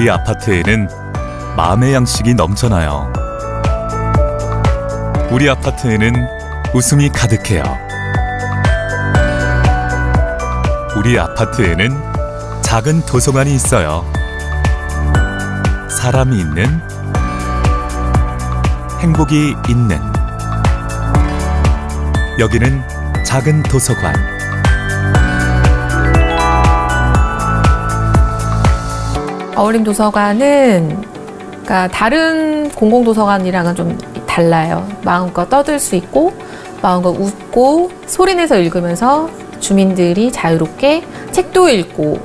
우리 아파트에는 마음의 양식이 넘쳐나요. 우리 아파트에는 웃음이 가득해요. 우리 아파트에는 작은 도서관이 있어요. 사람이 있는 행복이 있는 여기는 작은 도서관. 어울림 도서관은 그러니까 다른 공공 도서관이랑은 좀 달라요. 마음껏 떠들 수 있고 마음껏 웃고 소리내서 읽으면서 주민들이 자유롭게 책도 읽고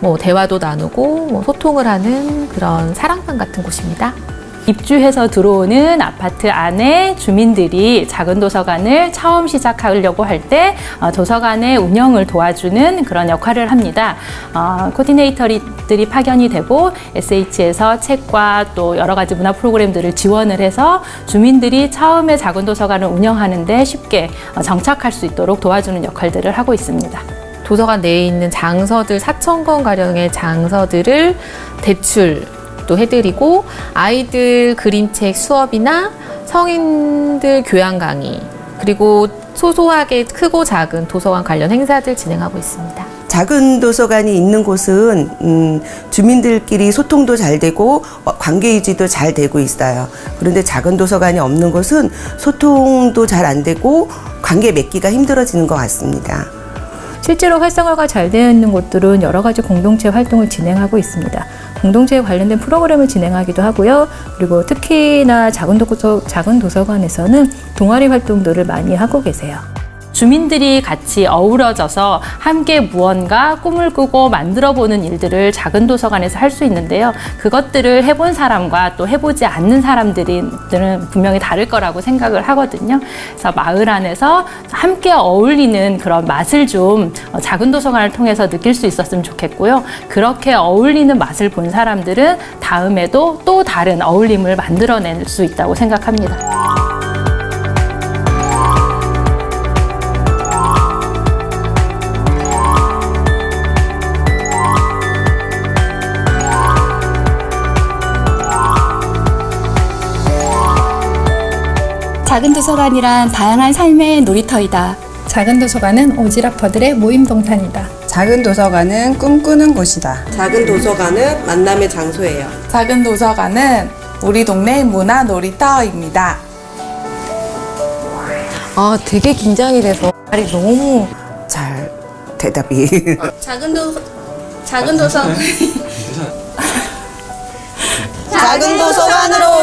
뭐 대화도 나누고 뭐 소통을 하는 그런 사랑방 같은 곳입니다. 입주해서 들어오는 아파트 안에 주민들이 작은 도서관을 처음 시작하려고 할때 어, 도서관의 운영을 도와주는 그런 역할을 합니다. 어, 코디네이터들이 파견이 되고 SH에서 책과 또 여러 가지 문화 프로그램들을 지원을 해서 주민들이 처음에 작은 도서관을 운영하는데 쉽게 어, 정착할 수 있도록 도와주는 역할들을 하고 있습니다. 도서관 내에 있는 장서들 4천 권 가량의 장서들을 대출 도 해드리고 아이들 그림책 수업이나 성인들 교양 강의 그리고 소소하게 크고 작은 도서관 관련 행사들 진행하고 있습니다. 작은 도서관이 있는 곳은 음, 주민들끼리 소통도 잘 되고 어, 관계 유지도 잘 되고 있어요. 그런데 작은 도서관이 없는 곳은 소통도 잘 안 되고 관계 맺기가 힘들어지는 것 같습니다. 실제로 활성화가 잘 되어 있는 곳들은 여러 가지 공동체 활동을 진행하고 있습니다. 공동체에 관련된 프로그램을 진행하기도 하고요. 그리고 특히나 작은, 도서, 작은 도서관에서는 동아리 활동들을 많이 하고 계세요. 주민들이 같이 어우러져서 함께 무언가 꿈을 꾸고 만들어 보는 일들을 작은 도서관에서 할 수 있는데요. 그것들을 해본 사람과 또 해보지 않는 사람들은 분명히 다를 거라고 생각을 하거든요. 그래서 마을 안에서 함께 어울리는 그런 맛을 좀 작은 도서관을 통해서 느낄 수 있었으면 좋겠고요. 그렇게 어울리는 맛을 본 사람들은 다음에도 또 다른 어울림을 만들어낼 수 있다고 생각합니다. 작은 도서관이란 다양한 삶의 놀이터이다. 작은 도서관은 오지라퍼들의 모임 동산이다. 작은 도서관은 꿈꾸는 곳이다. 작은 도서관은 만남의 장소예요. 작은 도서관은 우리 동네 문화 놀이터입니다. 아, 되게 긴장이 돼서 말이 너무 잘 대답이. 작은 도 작은 도서 작은 도서관으로